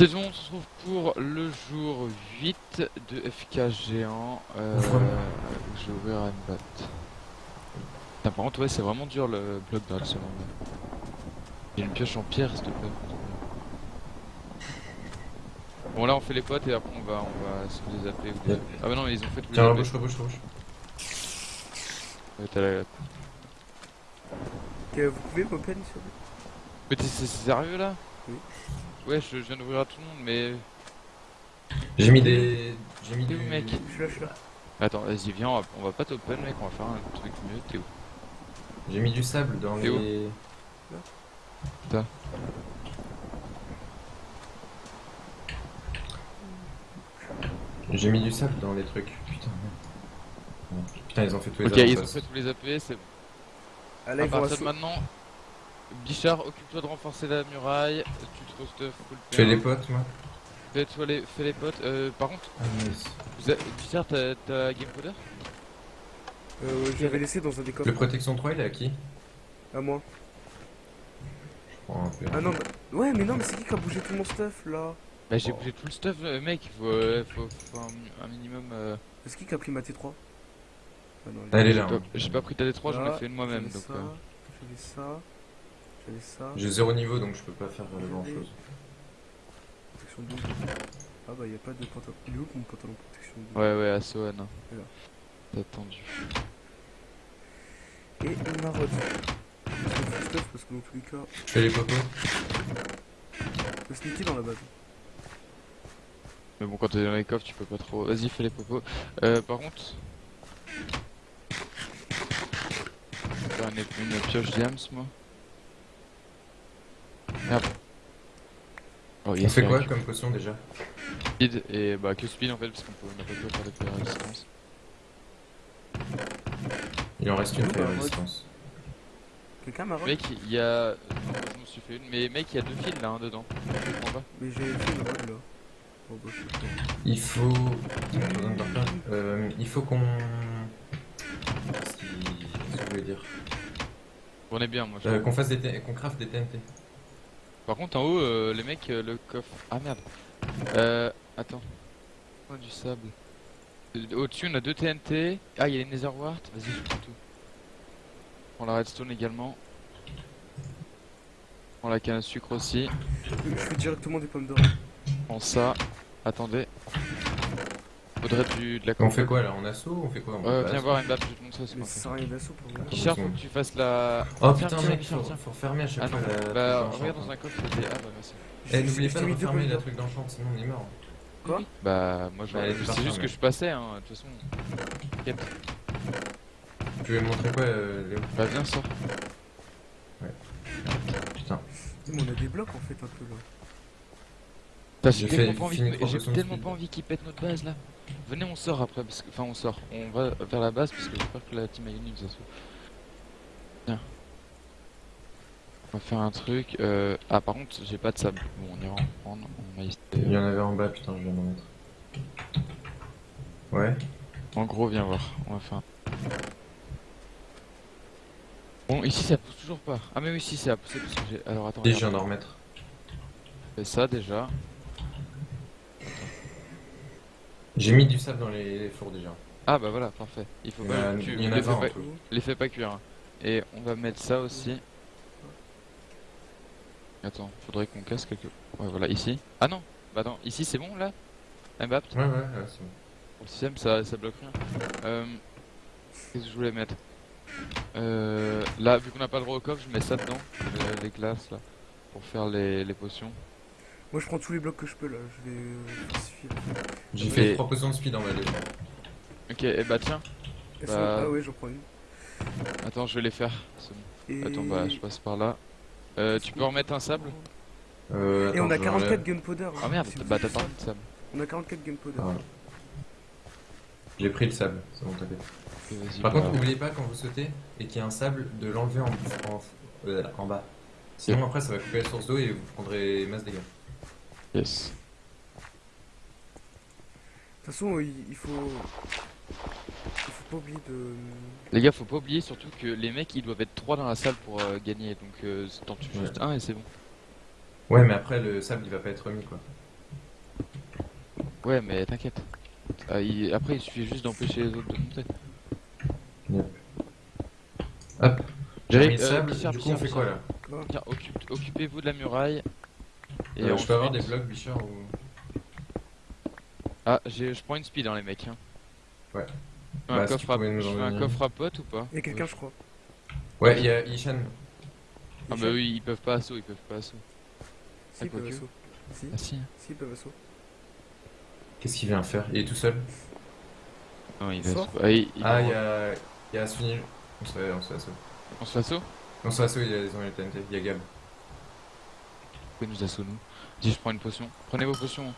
C'est bon, on se retrouve pour le jour 8 de FK géant. Euh, je vais ouvrir un bat. Putain, par contre, ouais, c'est vraiment dur le bloc dans ce monde. J'ai une pioche en pierre, s'il te plaît. Bon, là, on fait les potes et après, on va, on va se les appeler. ou des-. Ah, bah non, mais ils ont fait les Tiens, rebouche, rebouche, rebouche. Ouais, t'as la- Ok, vous pouvez m'open s'il vous plaît Mais t'es c'est sérieux là? Oui. Ouais, je, viens d'ouvrir à tout le monde, mais. J'ai mis des. J'ai mis T'es du. mec Je suis là. Attends, vas-y, viens, on va, on va pas t'open, mec, on va faire un truc mieux. T'es où? J'ai mis du sable dans les. J'ai mis du sable dans les trucs. Putain, merde. Putain, ils ont fait tous les Ok, ils ont fait tous les AP, c'est Ah là, à partir de maintenant. Bichard, occupe-toi de renforcer la muraille. Tu te stuff full fais les potes, moi. Fais-toi les, fais les potes. Euh, par contre, Ah, nice. vous avez- Bichard, t'as Game Coder Euh, ouais, j'avais laissé dans un des Le protection 3, il est à qui? À moi. Je prends un peu. Ah non, bah... ouais, mais non, mais c'est qui qui a bougé tout mon stuff là? Bah, j'ai Oh. bougé tout le stuff, euh, mec. Il faut, euh, faut, faut un, un minimum. euh, C'est qui qui a pris ma T3 Ah non, Elle est j'ai là. pas- hein. J'ai pas pris ta D3, j'en ai fait une moi-même. Donc, ça, euh, ça, ça. J'ai zéro niveau donc je peux pas faire grand chose. Protection 12. Ah bah, y a pas de pantalon. Il est où mon pantalon protection 12 ouais, ouais, à Sohan. T'as attendu. Et. C'est full stuff parce que dans tous les cas, Je fais les popos. le sneaky dans la base. Mais bon, quand t'es dans les coffres, tu peux pas trop. Vas-y, fais les popos. Euh, par contre. Je vais faire une, une pioche diams, moi. Merde. Oh, On fait quoi comme potion déjà Speed et bah que speed en fait, parce qu'on peut- on a pas pu faire de faire résistance. Il en reste une bah, résistance. Quelqu'un marotte Mec, il y a. Non, je m'en suis fait une, mais mec, il y a deux fils là, hein, dedans. Je comprends pas. Mais j'ai une robe là. Oh bah. Il faut. Euh, il faut qu'on. Qu'est-ce que je voulais dire? On est bien, moi. Euh. Qu'on fasse des. T- qu'on craft des TNT. Par contre, en haut, euh, les mecs, euh, le coffre. Ah merde. Euh. Attends. Oh, du sable. Euh, Au-dessus, on a deux TNT. Ah, il y a les Nether Wart. Vas-y, je prends tout. Prends la redstone également. Prends la canne à sucre aussi. Je fais directement des pommes d'or. Prends ça. Attendez. Faudrait du, de la On fait quoi là On assaut ou on fait quoi on Euh, passe viens voir une map, je vais te qu'on ça sert à rien d'assaut pour moi. Richard, faut que tu fasses la. Oh Tiens, putain, tiens, mec, faut, tiens. faut refermer à chaque Ah fois non, la. bah truc regarde dans un coffre, des- Ah bah merci. Eh, n'oubliez pas de refermer la truc d'enchant, sinon on est mort. Quoi Bah moi je Bah, elle est c'est juste que je passais hein, de toute façon. Tu veux me montrer quoi, euh, Léo Bah viens sors. Putain. Mais on a des blocs en fait un peu là. J'ai tellement pas envie, tellement pas qu'ils pètent notre base là. Venez on sort après parce que enfin on sort. On va vers la base parce que j'espère que la team a nous assaut. Viens. On va faire un truc. Euh... Ah par contre j'ai pas de sable. Bon on ira en prendre. On va essayer. Il y en avait en bas, putain, je viens d'en mettre. Ouais. En gros viens voir. On va faire. un- Bon ici ça pousse toujours pas. Ah mais oui ici ça a poussé parce que j'ai. Alors attends. Et je viens d'en remettre. Fais ça déjà. J'ai mis du sable dans les, les fours déjà. Ah bah voilà, parfait. Il faut Il pas, a- tu, il y en a les, fais 20 en pas, les fais pas cuire. hein. Et on va mettre ça aussi. Attends, faudrait qu'on casse quelque... Ouais voilà, ici. Ah non Bah attends, ici c'est bon là? Mbappé Ouais, ouais, ouais, c'est bon. Pour le système ça, ça bloque rien. Euh, Qu'est-ce que je voulais mettre? Euh, Là, vu qu'on n'a pas le droit au coffre, je mets ça dedans. euh, les glaces là. Pour faire les, les potions. Moi je prends tous les blocs que je peux là. Je vais euh. J'ai fait 3 potions de speed en bas déjà. Ok, et bah tiens. Elles Bah- sont- Ah ouais, j'en prends une. Attends, je vais les faire. Et... Attends, bah je passe par là. Euh, tu peux remettre un sable Euh, Et attends, on a je 44 l'enlève. gunpowder. Ah merde, Si bah t'as pas de sable. On a 44 gunpowder. Ah. J'ai pris le sable, c'est bon, t'inquiète. Par bah, contre, n'oubliez pas quand vous sautez et qu'il y a un sable, de l'enlever en, en, euh, en bas. Sinon, après, ça va couper la source d'eau et vous prendrez masse dégâts. Yes. De toute façon, il, faut. Il faut pas oublier de. Les gars, faut pas oublier surtout que les mecs ils doivent être 3 dans la salle pour euh, gagner, donc euh, t'en tues Ouais. juste un et c'est bon. Ouais, mais après, le sable il va pas être remis quoi. Ouais, mais t'inquiète. Ah, il- Après, il suffit juste d'empêcher les autres de monter. Hop. Le euh, du coup on fait quoi là? Tiens, occupe- occupez-vous de la muraille. Et Euh, Je peux avoir des blocs Bichard ou... Ah, j'ai- je prends une speed, hein, les mecs. Hein. Ouais. Je Bah, un coffre tu à, je en fais un donner. coffre à pote ou pas? Il y a quelqu'un, je crois. Ouais, il y a Ishan. Ah, bah oui, ils peuvent pas assaut, ils peuvent pas assaut. Si, ils quoi peuvent assaut. Si, Ah si. si, ils peuvent assaut. Qu'est-ce qu'il vient faire? Il est tout seul? Non, il va assaut. Ah, il- il- Ah, il y a... Il y a Sunil. On se fait, on se fait assaut. On se fait assaut On se fait assaut, il y a les ont les TNT. Il y a Gab. Pouvez nous assaut, nous. Dis, je prends une potion. Prenez vos potions.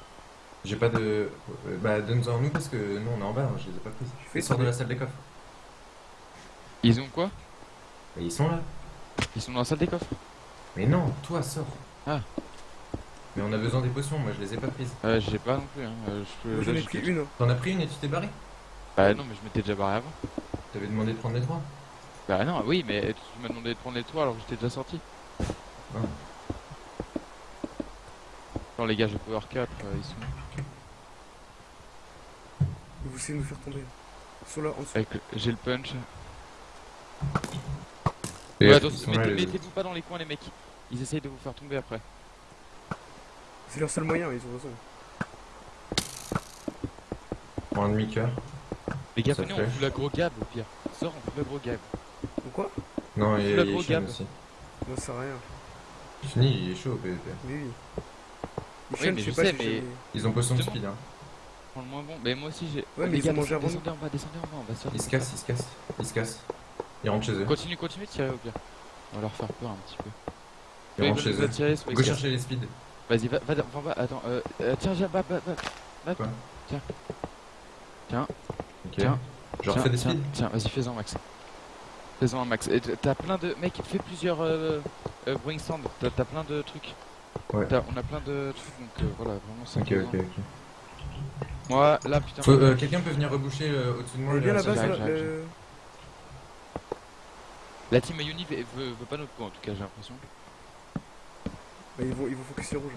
J'ai pas de... euh, Bah donne-en nous parce que nous on est en bas, hein, je les ai pas prises. fais Ils sortent de la salle des coffres. Ils ont quoi? Mais ils sont là. Ils sont dans la salle des coffres? Mais non, toi sors. Ah. Mais on a besoin des potions, moi je les ai pas prises. Euh, j'ai pas non plus. Hein. Euh, je peux... J'en ai pris une. hein. T'en as pris une et tu t'es barré? Bah non, mais je m'étais déjà barré avant. T'avais demandé de prendre les trois Bah non, oui, mais tu m'as demandé de prendre les toits alors que j'étais déjà sorti. Ah. Non, les gars, j'ai power 4, euh, ils sont Vous essayez de nous faire tomber. Ils sont là, en dessous. avec le- J'ai le punch. Et Ouais, attention, mettez- mettez-vous pas dans les coins, les mecs. Ils essayent de vous faire tomber après. C'est leur seul moyen, ils ont raison. Pour un demi-cœur. Les gars, venez, on fout la gros gab au pire. Sors, on fout la gros gab. Donc quoi Non, il y a, La il gros Ishan Gab. aussi. Non, ça sert à rien. Fini, il est chaud au PvP. Oui, oui. Oui, mais je sais mais- Ils ont potion de speed, hein. Prends le moins bon. Mais moi aussi, j'ai. Ouais, mais ils gars, ont mangé avant descendez en bas, descendez en bas, on va se faire. Ils se cassent, ils se cassent. Ils se cassent. Ils rentrent chez eux. Continue, continue de tirer au pire. On va leur faire peur un petit peu. Ils rentrent chez eux. Go chercher les speeds. Vas-y, va, va, va en bas. Attends, euh, euh, tiens, tiens, bah, bah. bah. Quoi Tiens. Tiens. Ok. Tiens. Je leur Tiens, fais des tiens, speeds Tiens, vas-y, fais-en max. Fais-en un max. T'as plein de. Mec, fais plusieurs euh, euh, bring stand. T'as t'as plein de trucs. Ouais. On a plein de trucs, donc euh, voilà, vraiment c'est Ok, ok, ok. Moi, là, putain. Faut- euh, Quelqu'un peut venir reboucher euh, au-dessus de moi là, le- La team Uni veut, veut, veut pas notre peau, en tout cas, j'ai l'impression. Bah, ils vont, ils vont focus sur rouge.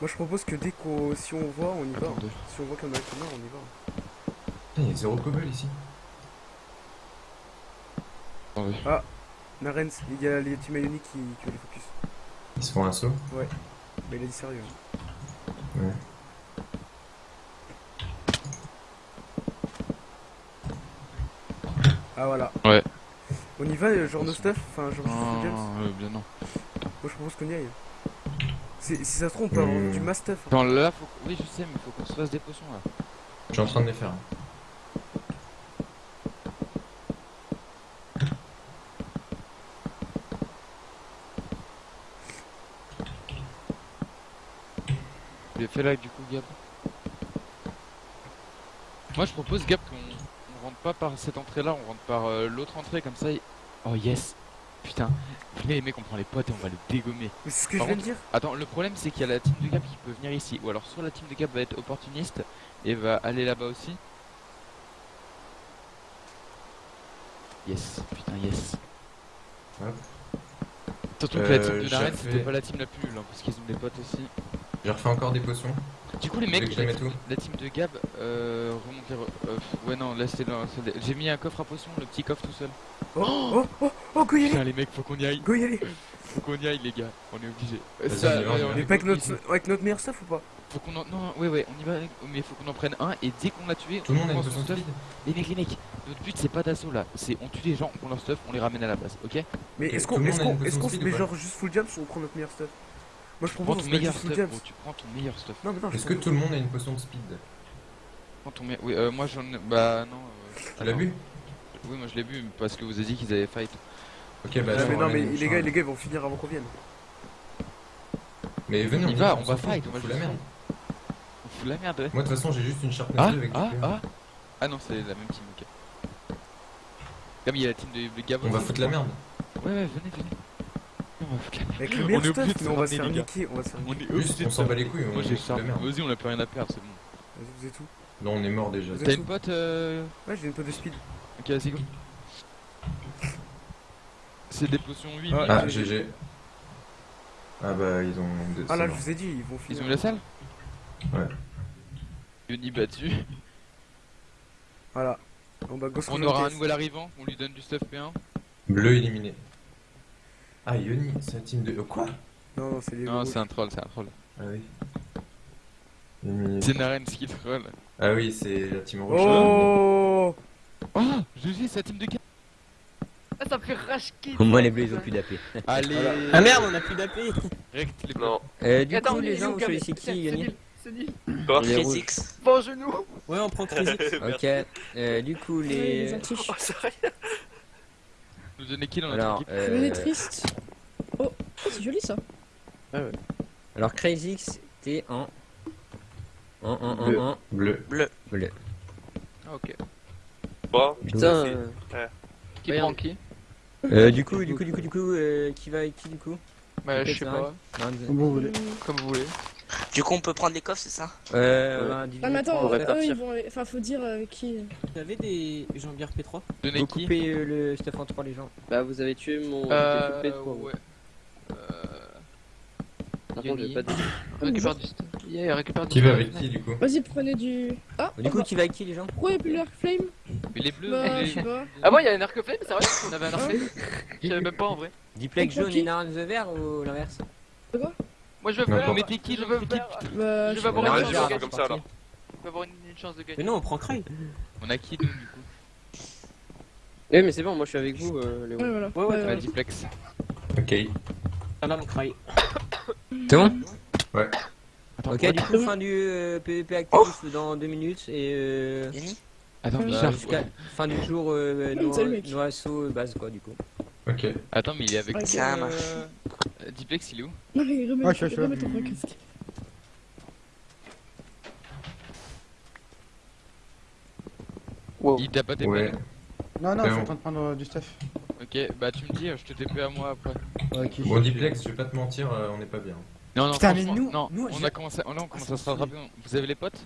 Moi je propose que dès qu'on si on voit on y va. hein. Si on voit qu'on a le on y va. Putain, il y a zéro cobble ici. Attendez. Narens, il y a les team Ioni qui, qui veulent les focus. Ils se font un saut. Bah il a dit sérieux. hein. Ouais. Ah voilà. Ouais. On y va, euh, genre no stuff, enfin genre Non, full James. euh, bien non. Moi je propose qu'on y aille. C'est- Si ça se trouve on peut avoir Hmm. du mass stuff. hein. Attends, là, faut... oui, je sais, mais faut qu'on se fasse des potions là. Je suis en train de les faire. Tu les fais là du coup, Gab Moi je propose, Gab, qu'on on rentre pas par cette entrée là, on rentre par euh, l'autre entrée comme ça. et- Oh yes Putain, venez les mecs, on prend les potes et on va le dégommer. C'est ce que Par je viens de dire. Attends, le problème c'est qu'il y a la team de Gab qui peut venir ici. Ou alors soit la team de Gab va être opportuniste et va aller là-bas aussi. Yes, putain yes. Hop. Surtout que la team Euh, de Naren refait- c'était pas la team la plus nulle hein, parce qu'ils ont des potes aussi. J'ai refait encore des potions. Du coup les mecs, la, team, où la team de Gab, euh, remontez... re- euh, ouais non, là c'était J'ai mis un coffre à potions, le petit coffre tout seul. Oh oh oh oh go y aller. Putain les mecs, faut qu'on y aille, Go y aller. Faut qu'on y aille les gars, on est obligé. On. Mais pas avec notre, avec notre meilleur stuff ou pas? Faut qu'on en... Non, ouais ouais, on y va, mais faut qu'on en prenne un et dès qu'on l'a tué, Tout le monde a on prend son stuff. Les mecs, les mecs, notre but c'est pas d'assaut là, c'est on tue les gens, on prend leur stuff, on les ramène à la base, ok? Mais est-ce qu'on une qu'on se met genre juste full jams ou on prend notre meilleur stuff? Moi je Prends ton meilleur stuff, tu prends ton meilleur stuff. Non mais non, Est-ce que tout le monde a une potion de speed Prends ton meilleur... Oui, euh, moi j'en ai... Bah non... euh, Tu l'as vu Oui, moi je l'ai vu parce que vous avez dit qu'ils avaient fight. Ok, bah Ah, mais non mais les gars les gars ils vont finir avant qu'on vienne. Mais venez, On y va, on va fight, on va fout la merde. On fout la merde, ouais. Moi de toute façon j'ai juste une sharpness Ah, 2 avec ah, ah Ah non, c'est la même team, ok. Comme il y a la team de, de Gab On va foutre la merde. Ouais, ouais, venez, venez. On va foutre la merde. Avec le On meilleur est obligé stuff de mais on se va se faire niquer, on va se faire On niquer. est Juste, obligé on de s'en se bat les couilles, on Moi j'ai merde. Vas-y, on a plus rien à perdre, c'est bon. Vas-y vous êtes où? Là on est mort déjà. Vous T'as une pote euh... Ouais j'ai une peu de speed. Ok, vas-y, go. C'est des potions 8 Ah, GG. Ah bah ils ont. Ah là, je vous ai dit, ils vont Ils finir. ont mis la salle? Ouais. Yoni battu. Voilà. Bon bah, On aura un nouvel arrivant, on lui donne du stuff P1. Bleu éliminé. Ah Yoni, c'est la team de. Oh, quoi Non, non, c'est les. Non, c'est un troll, c'est un troll. Ah oui. Éliminé. C'est Naren qui troll. Ah oui, c'est la team rouge. Oh Oh GG, c'est la team de 4 Ah, ça fait rage. Au moins les bleus ils ont plus d'AP. Allez Ah merde, on a plus d'AP Rect les bleus. Non. euh, Du Attends, coup, les mais gens, où, vous choisissez C'est qui, Yoni nul, C'est nul. Physics. Bon genou. Ouais, on prend Crazy. Ok, euh, du coup, les. Oh, sérieux Nous donner qui dans notre Alors, équipe euh, Venez triste. Oh, c'est joli ça. alors Crazy, t'es en. En, en, en, Bleu. en. Bleu. Bleu. Ah, ok. Bon, Putain. Qui Merde. prend qui Euh, du coup, du coup, du coup, du coup, euh, qui va avec qui, du coup? Bah, je sais pas. Non. Bon, vous voulez. Comme vous voulez. Du coup, on peut prendre les coffres, c'est ça Euh, diviser Ah mais attends, on va eux ils vont... Enfin faut dire euh, qui... Vous avez des Jean-Pierre P3 Donner Vous qui coupez euh, le stuff en trois, les gens. Bah vous avez tué mon Euh, coupé de quoi ouais. Euh... Par contre, j'ai pas de... Récupère du stuff. Yeah, récupère du Qui va avec qui du coup Vas-y prenez du... Ah Du coup, qui va avec qui, les gens? Pourquoi y'a plus l'arc flame. Mais les bleus, Bah les... je sais pas. Ah bon, il y a un arc flame, c'est vrai On avait un arc flame. Je savais même pas en vrai. Diplex jaune et Naran the vert ou l'inverse? Moi je veux faire. pas. mettez qui Je veux faire. Je je vais avoir une. Ouais, chance je de gagner. comme ça alors. Je vais avoir une, une chance de Mais gagner. non, on prend Cry. On a qui nous du coup? Oui, mais c'est bon, moi je suis avec vous, euh, Léo. Ouais voilà. Ouais, ouais, Euh, Ouais, Diplex. Ok. Non, Cry. C'est bon? Ouais. Attends, Ok, du coup, fin du euh, PVP actif dans deux minutes et euh, Attends, Bah, mais fin du jour euh, no- mec. Noasso euh, base quoi du coup. Ok. Attends, mais il est avec Ok. Ça marche. Euh, Diplex, il est où Non mais remets, Ouais, je suis remets ton vrai casque. Il t'a pas TP Ouais. Non, non, je suis en train de prendre euh, du stuff. Ok, bah tu me dis, je te TP à moi après. Ok. Bon, Diplex, je vais pas te mentir, euh, on n'est pas bien. Non, non, Putain, mais franchement, nous- non, nous, on j'ai- a commencé, oh, là, on commence ça à se me rattraper. Vous avez les potes?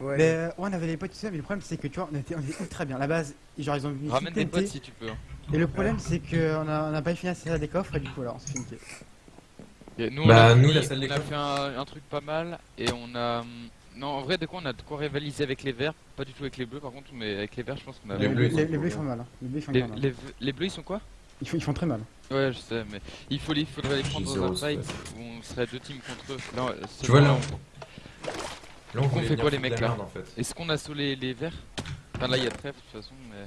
Ouais. Mais euh, ouais, on avait les potes tout ça, mais le problème c'est que tu vois, on était, on était ultra bien. La base, genre ils ont mis Ramène des potes si tu peux. hein. Et le problème c'est qu'on a, on a pas fini à salle des coffres et du coup alors on s'est fait niquer. Et nous, Bah, on a, nous, fini- la salle des on a fait un, un truc pas mal et on a. hum, Non, en vrai, de quoi on a de quoi rivaliser avec les verts, pas du tout avec les bleus par contre, mais avec les verts, je pense qu'on a. Les Les, bleus, les, les font mal. Hein. Les bleus ils font Les, mal. hein. les- les bleus, ils sont quoi? Ils, font, ils font très mal. Ouais, je sais, mais il, faut, il faudrait les prendre dans un fight où on serait deux teams contre eux. Euh, Tu vois, là, Là, on fait quoi, les mecs, là en fait. Est-ce qu'on assaut les, les verts Enfin, là, il y a trêve de toute façon, mais.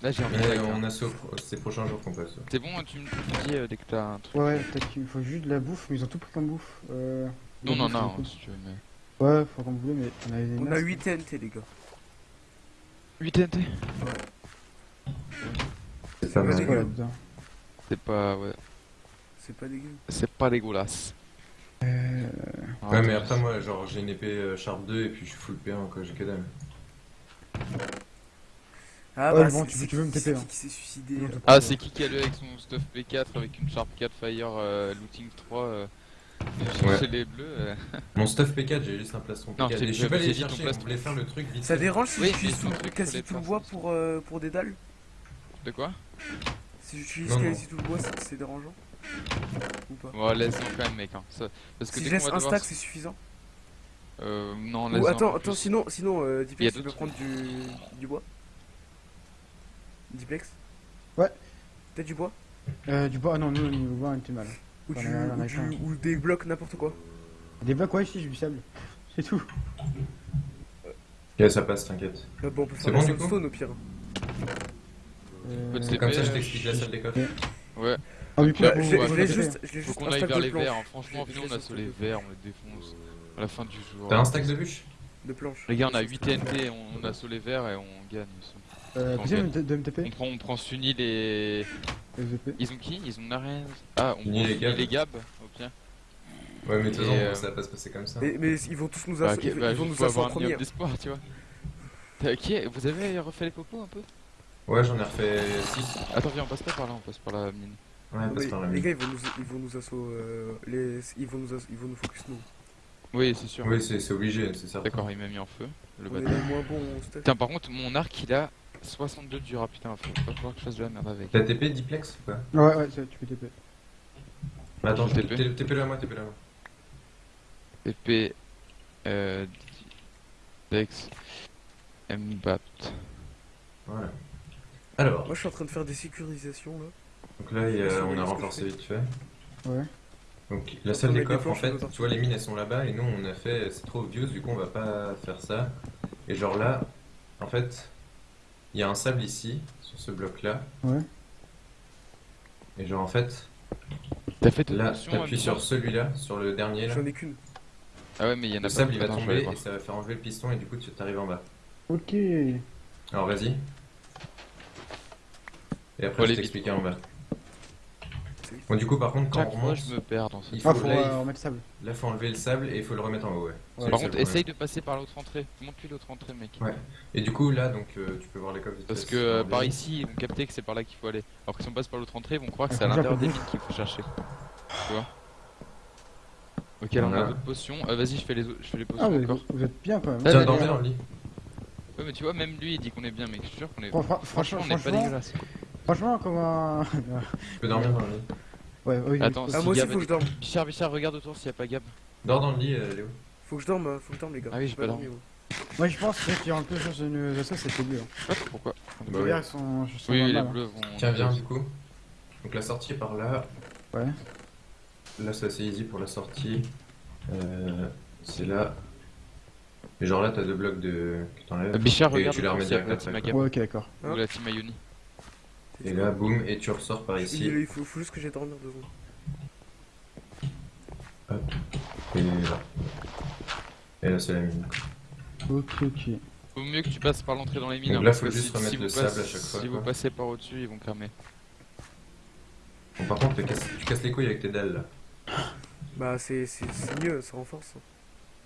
Là, j'ai envie de on assaut ces prochains jours qu'on passe. C'est bon, tu me tu me dis euh, dès que t'as un truc. Ouais, ouais, peut-être qu'il faut juste de la bouffe, mais ils ont tout pris comme bouffe. Euh, Non, non, non, si tu veux, mais. Ouais, faut comme vous voulez, mais on avait des On a masques. 8 TNT, les gars. 8 TNT C'est pas Ouais, mal. les Ouais. C'est pas. Ouais. C'est pas dégueu. C'est pas dégueulasse. Euh, Ouais, mais après, moi, genre, j'ai une épée euh, Sharp 2 et puis je suis full P1, quoi, j'ai que dalle. Ah Ouais, bah, bon, tu- c'est tu veux me qui- TP, hein. qui s'est suicidé Non, euh, Ah, c'est qui qui a le avec son stuff P4 avec une Sharp 4 Fire euh, Looting 3 euh, Ouais. chez les bleus euh. Mon stuff P4, j'ai juste un plastron Non, P4. je t'ai- et je suis pas chercher, on voulait faire le truc vite. Ça dérange si Oui, j'utilise quasi tout le bois pour, euh, pour des dalles De quoi? Si j'utilise Non, non. quasi tout le bois, c'est dérangeant Ou pas Ouais, laisse-en quand même, mec. Hein. Ça- Parce que Si dès je qu'on laisse va un devoir. stack, c'est suffisant Euh, non, Ou laisse-en un attends, attends, sinon, sinon euh, Il y a Diplex, tu peux d'autres prendre du, du bois Diplex Ouais. T'as du bois euh, du bois, ah non, nous, niveau bois, on était mal. ou, du, ou, du- ou des blocs, n'importe quoi Des blocs, ouais, si, j'ai du sable. C'est tout. Ok, ça passe, t'inquiète. Ah bon, on peut C'est faire bon, du coup soundstone au pire Euh, Peut-être Comme ça, je euh, t'explique la salle des coffres. Ouais, Ah, Bah, faut- je l'ai- juste, je l'ai faut juste qu'on aille vers les verts. hein. Franchement, nous on laisse a un sur stack les verts, on les défonce à la fin du jour. T'as un stack de bûches de planches Les gars, on a 8 TNT, on a sur les verts et on gagne. Euh, de, me On prend, on prend Sunil et. Les. Ils ont qui? Ils ont Naren. Ah, on prend Sunil Gab. au pire. Ouais, mais de toute façon, euh, ça va pas se passer comme ça. mais, mais ils vont tous nous Bah, assaut, ok, ils, bah, ils vont juste nous assaut en avoir un minimum premier d'espoir, tu vois. T'as- Qui? Vous avez refait les popos un peu? Ouais, j'en ai refait 6. Attends, viens, on passe pas par là, on passe par la mine. Ouais, passe Mais par la les gars ils vont nous, ils vont nous assaut euh, les, ils vont nous, ils vont nous focus nous. Oui, c'est sûr. Oui, c'est c'est obligé, c'est certain. D'accord, il m'a mis en feu, le On est bâtard. moins bon. Putain, par contre, mon arc il a 62 de dura, putain, faut pas falloir que je fasse de la merde avec. T'as TP Diplex ou pas? Ouais, ouais, ça, tu peux TP. Mais attends, TP. TP TP-le à moi, TP-le à moi. TP. Euh. Dex. Mbapt. Voilà. Alors, Moi je suis en train de faire des sécurisations là. Donc là, il y a- Sur on a renforcé vite fait. Ouais. Donc la salle des coffres, en fait, tu vois, les mines elles sont là-bas et nous on a fait, c'est trop obvious, du coup on va pas faire ça. Et genre là, en fait, il y a un sable ici, sur ce bloc-là. Ouais. Et genre en fait, T'as fait là, t'appuies sur celui-là, sur le dernier là. J'en ai qu'une. Ah ouais, mais il y en a Le pas. sable il va tomber et ça va faire enlever le piston et du coup tu t'arrives en bas. Ok. Alors vas-y. Et après je aller t'expliquer en bas. Bon du coup par contre quand on remonte, je me perds dans ce il Ah, faut, là, il- euh, remettre sable. là faut enlever le sable et il faut le remettre en haut ouais. Le Par contre, essaye de passer par l'autre entrée. Monte-lui l'autre entrée, mec. Ouais. Et du coup là donc euh, tu peux voir les coffres Parce que euh, en par ici, ils vont capter que c'est par là qu'il faut aller. Alors que si on passe par l'autre entrée, ils vont croire que Ah, c'est à l'intérieur des mines qu'il faut chercher. Tu vois Ok, là on a d'autres potions. Euh, Vas-y, je fais les, autres- je fais les potions Ah, mais encore. vous, êtes bien quand même. Tiens, là. dans le lit. Ouais, mais tu vois, même lui il dit qu'on est bien, mec. Je suis sûr qu'on est. Fran- fran- Franchement, on est pas dégueulasse. Franchement, comment. Tu peux dormir dans le lit. ouais, oui. Attends, Ah si moi aussi Gab faut que je dorme. Bichard, Bichard, regarde autour s'il y a pas Gab. Dors dans le lit euh, Léo. Faut que je dorme, faut que je dorme les gars. Ah oui, j'ai pas dormi, moi. Moi, je pense que ceux qui ont un peu sur ce nos assos, c'était mieux. Hein. Je sais pas pourquoi. Bah Les ouais. sont, sont Oui, les hein. bleus vont. Tiens viens du coup. Donc la sortie est par là. Ouais. Là c'est assez easy pour la sortie. Euh, c'est là. Et genre là t'as deux blocs de... que t'enlèves. Bichard, Et regarde tu les autour remets direct après, Ouais, ok, d'accord. Hein ou la team Ayoni. Et là boum et tu ressors par Il, ici. il faut, faut juste que j'aille dormir deux secondes. Et là. Et là c'est la mine. Ok, ok. Vaut mieux que tu passes par l'entrée dans les mines. Donc hein, là, faut juste si- remettre si le sable à chaque fois, Si vous passez par au-dessus, ils vont cramer. Bon par contre tu casses, tu casses les couilles avec tes dalles là. Bah c'est c'est- c'est mieux, ça renforce.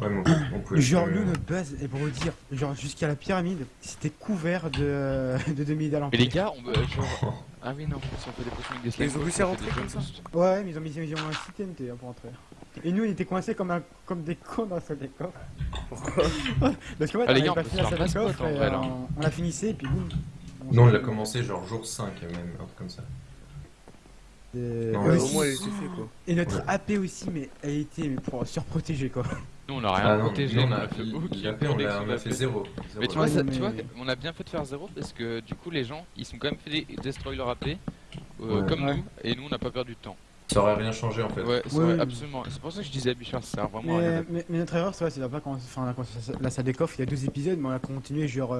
Ouais mais on, on pouvait... Genre, euh, nous, notre base, et pour vous dire, genre, jusqu'à la pyramide, c'était couvert de, de demi-dalles Mais les gars, on peut. Genre... Ah oui, non, si on fait des potions avec des slime Ils ont réussi à rentrer comme ça. Ouais, mais ils ont mis, ils ont un site TNT hein, pour entrer. Et nous, on était coincés comme, un, comme des cons dans la salle des coffres. Pourquoi Parce qu'en fait, Ah, les on gars, avait on fini la salle des coffres et on, la finissait et puis boum. Nous on l'a commencé genre jour 5 même, un truc comme ça. Et, Non, et ouais, Au aussi- moins elle était fait quoi. et notre Ouais. AP aussi, mais elle était mais pour surprotéger quoi. Nous, on a rien Ah protégé. nous, on on a, fait aucune l'AP on a, on a protection fait d'AP. zéro. Mais tu vois, Ouais, ça- mais- tu vois, on a bien fait de faire zéro parce que du coup, les gens ils sont quand même fait des destroy leur AP euh, Ouais. comme Ouais. nous et nous on n'a pas perdu de temps. Ça aurait rien changé en fait. Ouais, absolument. C'est pour ça que je disais à Bichard, ça sert vraiment à rien. Mais, mais, notre erreur, c'est vrai, pas quand enfin, on a commencé la salle des coffres il y a deux épisodes, mais on a continué genre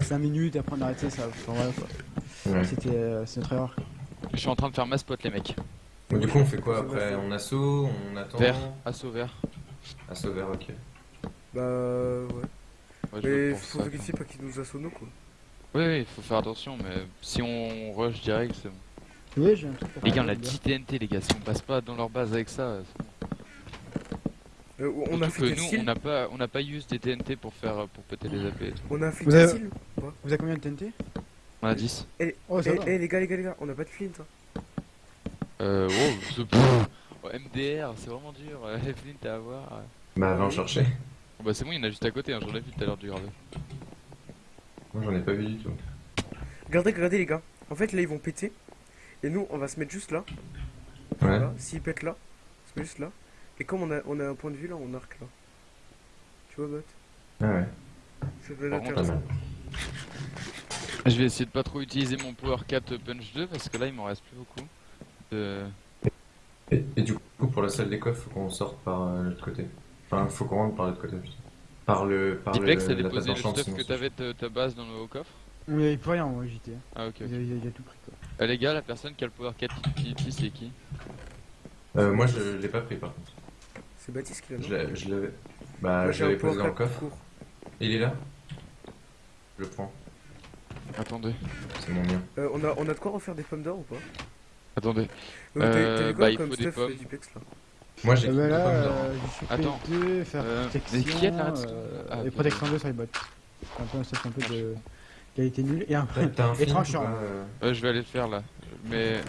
5 minutes, après on a arrêté ça. Enfin, voilà, quoi. C'était euh, c'est notre erreur. Je suis en train de faire ma spot, les mecs. Donc, du coup, on fait quoi après? On assaut, on attend? Vert, assaut vert. Assaut vert, ok. Bah ouais. Ouais, je Mais faut ça, vérifier pas qu'ils nous assomment quoi. quoi. Oui, oui, il faut faire attention, mais si on rush direct, c'est bon. Oui, j'ai un truc Les gars, on a bien. 10 TNT, les gars. Si on passe pas dans leur base avec ça. Euh, on a fait nous, on n'a pas, on n'a pas use des TNT pour faire, pour péter les AP et tout. On a fait Vous avez- Vous avez combien de TNT On a 10. Oh, ça Eh va. eh, les gars, les gars, les gars, on a pas de flint. Hein. Euh, wow, oh, MDR, c'est vraiment dur. euh, Flint à avoir. euh. Bah, va en chercher. Bon, bah, c'est bon, il y en a juste à côté. Hein, J'en ai vu tout à l'heure du gravé. Moi, j'en ai pas vu du tout. Regardez, regardez les gars. En fait là ils vont péter. Et nous on va se mettre juste là. Ouais. Voilà. S'ils pètent là, on se met juste là. Et comme on a, on a un point de vue là, on arc là. Tu vois, bot? Ah ouais. Ça peut être intéressant. Je vais essayer de pas trop utiliser mon Power 4 Punch 2 parce que là, il m'en reste plus beaucoup. Euh, Et, et du coup, pour la salle des coffres, faut qu'on sorte par euh, l'autre côté. Enfin, faut qu'on rentre par l'autre côté. Par le. Par Dipex, le, t'as déposé le stuff que t'avais de ta base dans le haut coffre Il y avait plus rien, moi, JT. Ah, ok. Il a, il a tout pris quoi. Euh, les gars, la personne qui a le Power 4 Utility, c'est qui? Euh, moi, je l'ai pas pris par contre. C'est Baptiste qui l'a Je l'avais. Bah, Moi, je l'avais posé dans le coffre. court. Il est là? Je le prends. Attendez, C'est mon mien. Euh, on, a, on a de quoi refaire des pommes d'or ou pas? Attendez. Euh, t'as- Euh, bah, quoi il comme faut des stuff pommes. Dupex là? Moi, j'ai Ah bah là, pommes d'or. Attends. 2, faire Euh, protection, mais qui est là, euh, Ah, et ok. protection 2 sur les bots. Un peu un stuff un peu de qualité nulle. Et un tranchant. pas, euh Euh, je vais aller le faire là. Mais,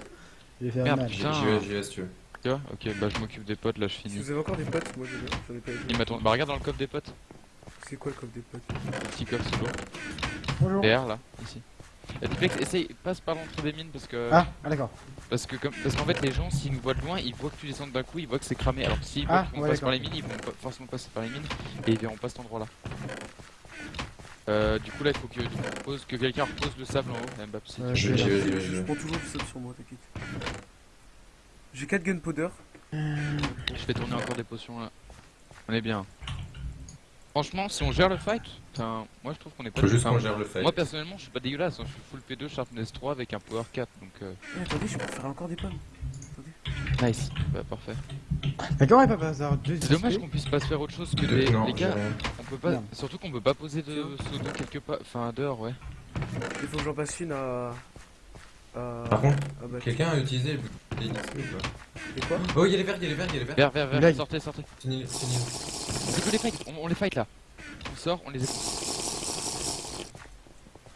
Merde, Putain. j'y vais, j'y vais si tu veux. tu vois? Ok, bah, je m'occupe des potes là, je Si finis. vous avez encore des potes, moi j'en ai pas Il m'attend. Bah, regarde dans le coffre des potes. C'est quoi le coffre des potes? Le petit coffre sous l'eau. Bonjour. Là, ici. Euh, Duplex, essaye, passe par l'entrée des mines parce que. Ah, ah d'accord. Parce que comme, parce qu'en fait les gens s'ils nous voient de loin ils voient que tu descends d'un coup ils voient que c'est cramé alors que s'ils Ah, voient qu'on ouais, passe par les mines ils vont pas forcément passer par les mines et ils verront pas cet endroit là. Euh, du coup là il faut que, tu reposes- que quelqu'un repose le sable en haut Mbappé. si Ouais, tu Je vais, je vais, je Je, vais, je vais. prends toujours du sable sur moi, t'inquiète. J'ai 4 gunpowder. Je fais tourner encore des potions là. On est bien. Franchement si on gère le fight, moi je trouve qu'on est pas Faut juste qu'on gère le fight. Moi personnellement je suis pas dégueulasse, hein, je suis full P2 Sharpness 3 avec un power 4 donc euh, attendez, je peux faire encore des pommes. nice, Bah, parfait. D'accord, et pas par hasard deux C'est dommage qu'on puisse pas se faire autre chose que des... non, les gars, on peut pas, surtout qu'on peut pas poser de pseudo quelque part, enfin dehors ouais. Il faut que j'en passe une à. À. Par contre, à battre. quelqu'un a utilisé les bouteilles d'XP ou pas quoi Oh, il y a les verts, il y a les verts, il y a les verts. Vers, vers, vers, Blague. sortez, sortez. C'est les on, on les fight là. On sort, on les.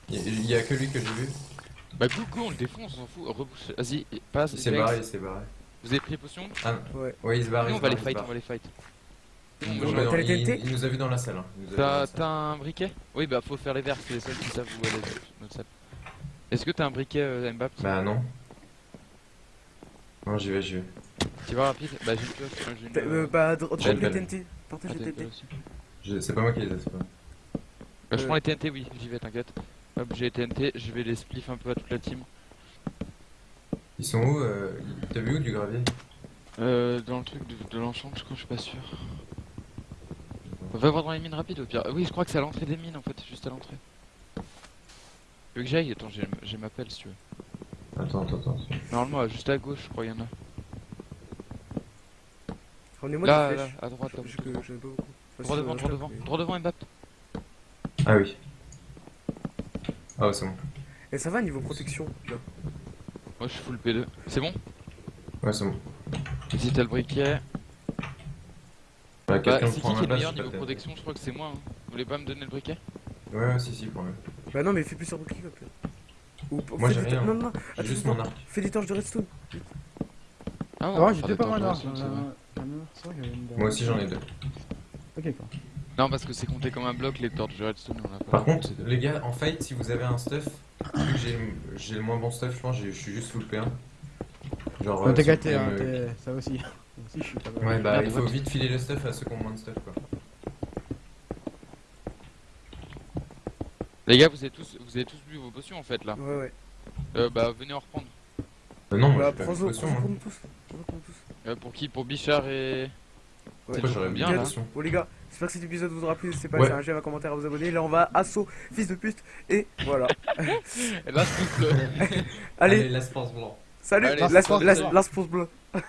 Il y a- il y a que lui que j'ai vu. Bah go, go, on le défonce, on s'en fout. Rebouche, vas-y, passe. Il s'est Flex. barré, il s'est barré. Vous avez pris les potions Ah, Ouais. ouais, il se barre. On se va barre, les fight, on va les fight. C'est Il, les nous a vu dans la salle. hein. T'as la salle. t'as un briquet? Oui bah faut faire les verts, c'est les seuls qui savent où aller notre salle. Est-ce que t'as un briquet euh, Mbappé Bah non. Non, j'y vais, j'y vais. Tu vas rapide? Bah j'ai une pioche, moi, j'ai une... Euh, bah, drop les belle. TNT. Partage les une TNT. C'est pas moi qui les ai, c'est pas. Bah, je Euh. prends les TNT, oui, j'y vais, t'inquiète. Hop, j'ai les TNT, je vais les spliff un peu à toute la team. Ils sont où euh, T'as vu où du gravier? Euh, dans le truc de, de l'enchant, je crois, je suis pas sûr. On va voir dans les mines rapides au pire. Oui, je crois que c'est à l'entrée des mines en fait, juste à l'entrée. Tu veux que j'aille Attends, j'ai j'ai ma pelle si tu veux. Attends, attends, attends. Normalement, juste à gauche, je crois, il y en a. Ramenez-moi Là, des là, flèches. à droite, là. Je que j'en ai pas beaucoup. Enfin, Droit devant, euh, droit devant, mais- droit devant, Mbappé. Ah oui. Ah ouais, c'est bon. Et ça va niveau protection là Moi, je suis full P2. C'est bon? Ouais, c'est bon. Ici, t'as le briquet. Bah, Bah, c'est qui qui est le meilleur niveau protection? Je crois que c'est moi. hein. Vous voulez pas me donner le briquet? Ouais, ouais, si, si, prends-le. Bah non, mais fais plusieurs boucliers hop. Ou ou Moi, j'ai rien. Non, non, non. J'ai attends, juste mon arc. Fais des torches de redstone. Ah, ouais, j'ai faire deux des pas mal Moi aussi, j'en ai deux. Ok, d'accord. Non, parce que c'est compté comme un bloc, les torches de redstone, on a pas. Par contre, les gars, en fight, si vous avez un stuff, vu que j'ai j'ai le moins bon stuff, je pense, j'ai- je suis juste full P1. Genre. Euh, t'es si gâté, hein, ça aussi. Moi aussi, je suis pas mal. Ouais, bah, il faut vite filer le stuff à ceux qui ont moins de stuff, quoi. Les gars, vous avez tous, vous avez tous bu vos potions en fait là. Ouais, ouais. Euh, bah, venez en reprendre. Euh, non, Bah, prends-en hein. tous. Tous. Euh, pour qui? Pour Bichard et. Ouais. J'aurais bien, là. Bon les gars, j'espère que cet épisode vous aura plu, n'hésitez pas Ouais. un j'aime, un commentaire, à vous abonner. Là on va assaut, fils de pute, et voilà. Et là, je pousse le. Allez, la spence blanc. salut, Allez, la,